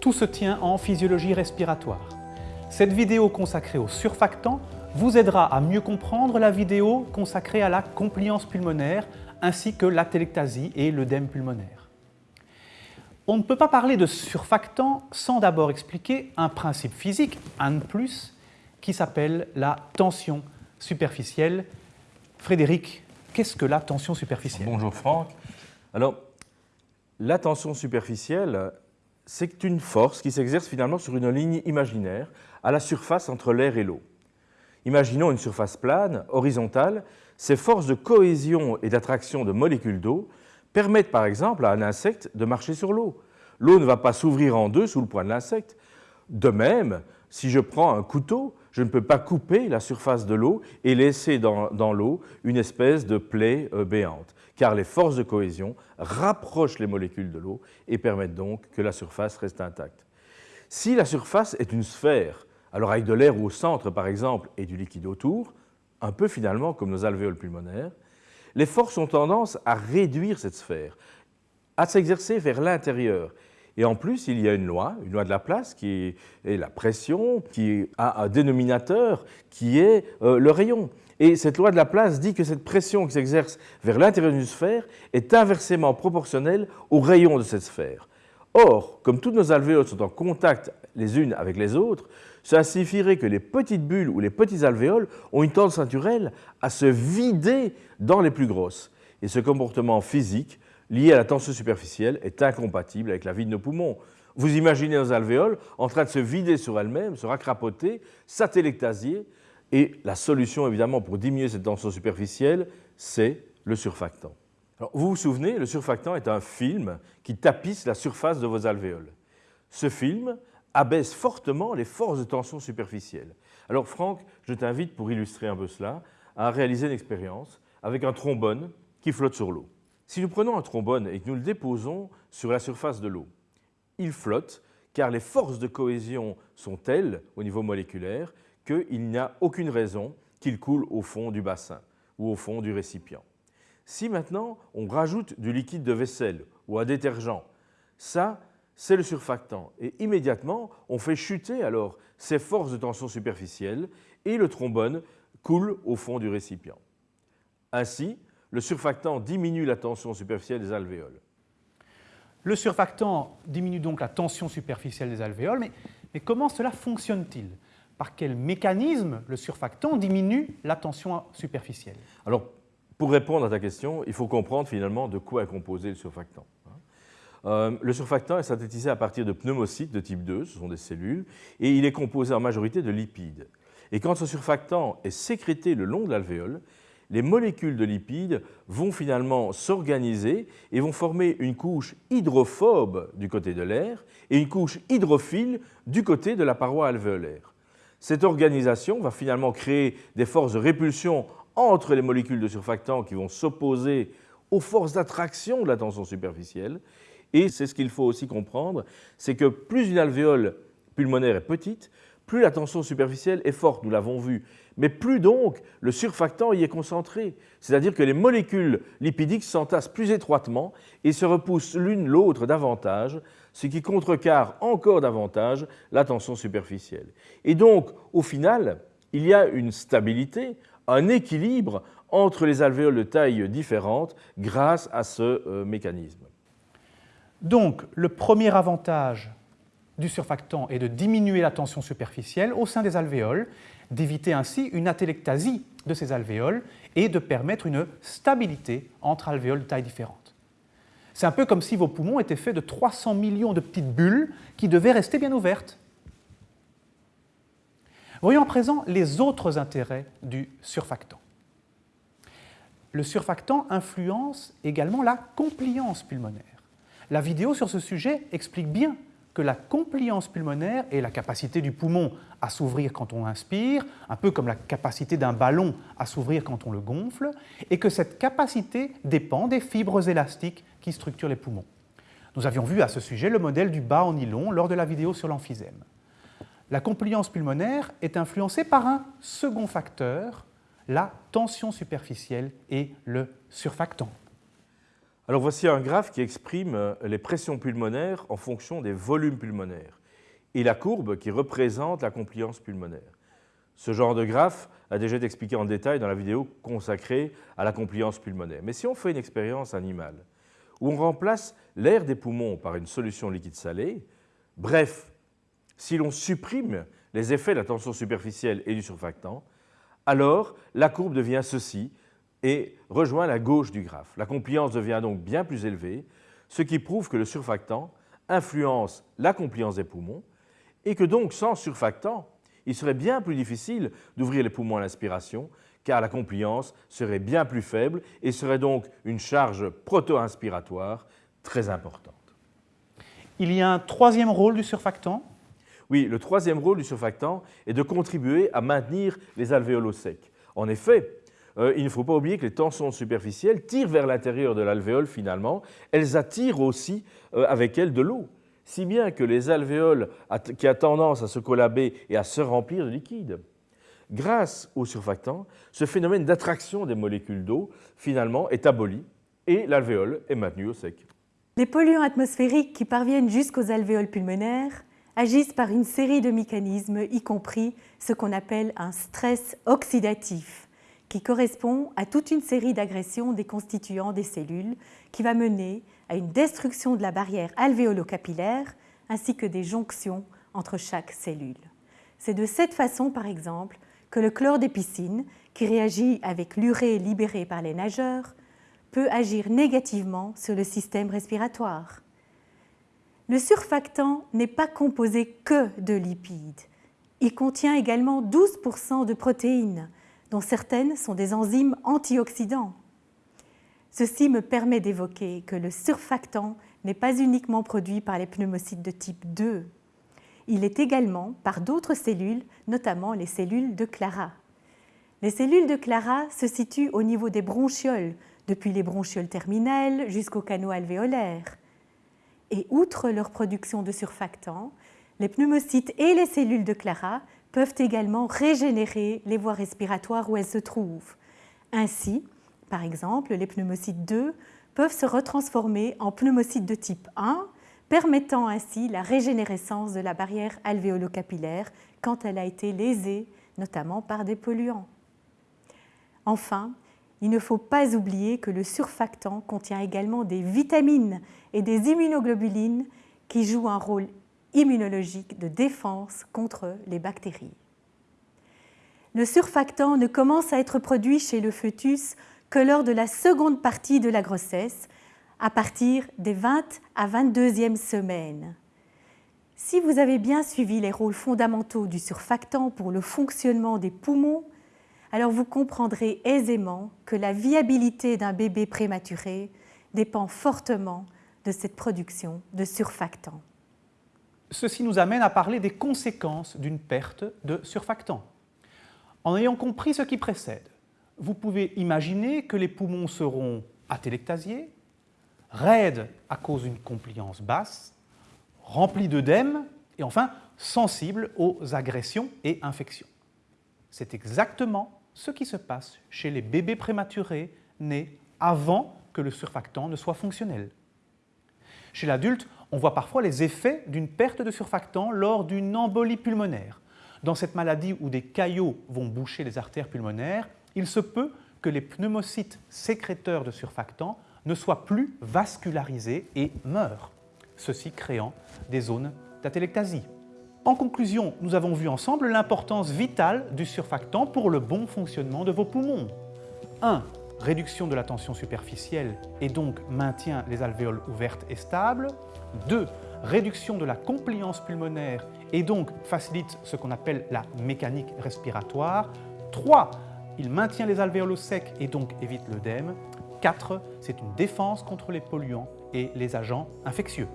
tout se tient en physiologie respiratoire. Cette vidéo consacrée au surfactant vous aidera à mieux comprendre la vidéo consacrée à la compliance pulmonaire ainsi que l'atelectasie et l'œdème pulmonaire. On ne peut pas parler de surfactant sans d'abord expliquer un principe physique, un plus, qui s'appelle la tension superficielle. Frédéric, qu'est-ce que la tension superficielle? Bonjour Franck. Alors, la tension superficielle, c'est une force qui s'exerce finalement sur une ligne imaginaire à la surface entre l'air et l'eau. Imaginons une surface plane, horizontale. Ces forces de cohésion et d'attraction de molécules d'eau permettent par exemple à un insecte de marcher sur l'eau. L'eau ne va pas s'ouvrir en deux sous le poids de l'insecte. De même, si je prends un couteau, je ne peux pas couper la surface de l'eau et laisser dans, l'eau une espèce de plaie euh, béante, car les forces de cohésion rapprochent les molécules de l'eau et permettent donc que la surface reste intacte. Si la surface est une sphère, alors avec de l'air au centre par exemple et du liquide autour, un peu finalement comme nos alvéoles pulmonaires, les forces ont tendance à réduire cette sphère, à s'exercer vers l'intérieur. Et en plus, il y a une loi, une loi de la place, qui est la pression, qui a un dénominateur, qui est euh, le rayon. Et cette loi de la place dit que cette pression qui s'exerce vers l'intérieur d'une sphère est inversement proportionnelle au rayon de cette sphère. Or, comme toutes nos alvéoles sont en contact les unes avec les autres, ça signifierait que les petites bulles ou les petits alvéoles ont une tendance naturelle à se vider dans les plus grosses. Et ce comportement physique lié à la tension superficielle est incompatible avec la vie de nos poumons. Vous imaginez nos alvéoles en train de se vider sur elles-mêmes, se racrapoter, satellectasier, et la solution évidemment pour diminuer cette tension superficielle, c'est le surfactant vous vous souvenez, le surfactant est un film qui tapisse la surface de vos alvéoles. Ce film abaisse fortement les forces de tension superficielle. Alors Franck, je t'invite pour illustrer un peu cela à réaliser une expérience avec un trombone qui flotte sur l'eau. Si nous prenons un trombone et que nous le déposons sur la surface de l'eau, il flotte car les forces de cohésion sont telles au niveau moléculaire qu'il n'y a aucune raison qu'il coule au fond du bassin ou au fond du récipient. Si maintenant on rajoute du liquide de vaisselle ou un détergent, ça, c'est le surfactant. Et immédiatement, on fait chuter alors ces forces de tension superficielle et le trombone coule au fond du récipient. Ainsi, le surfactant diminue la tension superficielle des alvéoles. Le surfactant diminue donc la tension superficielle des alvéoles, mais, mais comment cela fonctionne-t-il? Par quel mécanisme le surfactant diminue la tension superficielle? Alors, pour répondre à ta question, il faut comprendre finalement de quoi est composé le surfactant. Hein. Euh, le surfactant est synthétisé à partir de pneumocytes de type 2, ce sont des cellules, et il est composé en majorité de lipides. Et quand ce surfactant est sécrété le long de l'alvéole, les molécules de lipides vont finalement s'organiser et vont former une couche hydrophobe du côté de l'air et une couche hydrophile du côté de la paroi alvéolaire. Cette organisation va finalement créer des forces de répulsion entre les molécules de surfactants qui vont s'opposer aux forces d'attraction de la tension superficielle. Et c'est ce qu'il faut aussi comprendre, c'est que plus une alvéole pulmonaire est petite, plus la tension superficielle est forte, nous l'avons vu, mais plus donc le surfactant y est concentré. C'est-à-dire que les molécules lipidiques s'entassent plus étroitement et se repoussent l'une l'autre davantage, ce qui contrecarre encore davantage la tension superficielle. Et donc, au final, il y a une stabilité un équilibre entre les alvéoles de taille différente grâce à ce euh, mécanisme. Donc, le premier avantage du surfactant est de diminuer la tension superficielle au sein des alvéoles, d'éviter ainsi une atelectasie de ces alvéoles et de permettre une stabilité entre alvéoles de taille différente. C'est un peu comme si vos poumons étaient faits de 300 millions de petites bulles qui devaient rester bien ouvertes. Voyons à présent les autres intérêts du surfactant. Le surfactant influence également la compliance pulmonaire. La vidéo sur ce sujet explique bien que la compliance pulmonaire est la capacité du poumon à s'ouvrir quand on inspire, un peu comme la capacité d'un ballon à s'ouvrir quand on le gonfle, et que cette capacité dépend des fibres élastiques qui structurent les poumons. Nous avions vu à ce sujet le modèle du bas en nylon lors de la vidéo sur l'emphysème la compliance pulmonaire est influencée par un second facteur, la tension superficielle et le surfactant. Alors voici un graphe qui exprime euh, les pressions pulmonaires en fonction des volumes pulmonaires et la courbe qui représente la compliance pulmonaire. Ce genre de graphe a déjà été expliqué en détail dans la vidéo consacrée à la compliance pulmonaire. Mais si on fait une expérience animale où on remplace l'air des poumons par une solution liquide salée, bref, si l'on supprime les effets de la tension superficielle et du surfactant, alors la courbe devient ceci et rejoint la gauche du graphe. La compliance devient donc bien plus élevée, ce qui prouve que le surfactant influence la compliance des poumons et que donc sans surfactant, il serait bien plus difficile d'ouvrir les poumons à l'inspiration car la compliance serait bien plus faible et serait donc une charge proto-inspiratoire très importante. Il y a un troisième rôle du surfactant? Oui, le troisième rôle du surfactant est de contribuer à maintenir les alvéoles secs. En effet, euh, il ne faut pas oublier que les tensions superficielles tirent vers l'intérieur de l'alvéole finalement, elles attirent aussi euh, avec elles de l'eau, si bien que les alvéoles qui a tendance à se collaber et à se remplir de liquide. Grâce au surfactant, ce phénomène d'attraction des molécules d'eau finalement est aboli et l'alvéole est maintenue au sec. Les polluants atmosphériques qui parviennent jusqu'aux alvéoles pulmonaires agissent par une série de mécanismes, y compris ce qu'on appelle un stress oxydatif qui correspond à toute une série d'agressions des constituants des cellules qui va mener à une destruction de la barrière alvéolo-capillaire ainsi que des jonctions entre chaque cellule. C'est de cette façon, par exemple, que le chlore des piscines, qui réagit avec l'urée libérée par les nageurs, peut agir négativement sur le système respiratoire. Le surfactant n'est pas composé que de lipides. Il contient également 12% de protéines, dont certaines sont des enzymes antioxydants. Ceci me permet d'évoquer que le surfactant n'est pas uniquement produit par les pneumocytes de type 2. Il est également par d'autres cellules, notamment les cellules de Clara. Les cellules de Clara se situent au niveau des bronchioles, depuis les bronchioles terminales jusqu'aux canaux alvéolaires. Et outre leur production de surfactants, les pneumocytes et les cellules de Clara peuvent également régénérer les voies respiratoires où elles se trouvent. Ainsi, par exemple, les pneumocytes 2 peuvent se retransformer en pneumocytes de type 1, permettant ainsi la régénérescence de la barrière alvéolo-capillaire quand elle a été lésée, notamment par des polluants. Enfin, il ne faut pas oublier que le surfactant contient également des vitamines et des immunoglobulines qui jouent un rôle immunologique de défense contre les bactéries. Le surfactant ne commence à être produit chez le fœtus que lors de la seconde partie de la grossesse, à partir des 20 à 22e semaines. Si vous avez bien suivi les rôles fondamentaux du surfactant pour le fonctionnement des poumons, alors vous comprendrez aisément que la viabilité d'un bébé prématuré dépend fortement de cette production de surfactants. Ceci nous amène à parler des conséquences d'une perte de surfactant. En ayant compris ce qui précède, vous pouvez imaginer que les poumons seront atélectasiés, raides à cause d'une compliance basse, remplis d'œdème et enfin sensibles aux agressions et infections. C'est exactement ce qui se passe chez les bébés prématurés nés avant que le surfactant ne soit fonctionnel. Chez l'adulte, on voit parfois les effets d'une perte de surfactant lors d'une embolie pulmonaire. Dans cette maladie où des caillots vont boucher les artères pulmonaires, il se peut que les pneumocytes sécréteurs de surfactant ne soient plus vascularisés et meurent, ceci créant des zones d'atélectasie. En conclusion, nous avons vu ensemble l'importance vitale du surfactant pour le bon fonctionnement de vos poumons. 1 réduction de la tension superficielle et donc maintient les alvéoles ouvertes et stables. 2. Réduction de la compliance pulmonaire et donc facilite ce qu'on appelle la mécanique respiratoire. 3. Il maintient les alvéoles secs et donc évite l'œdème. 4. C'est une défense contre les polluants et les agents infectieux.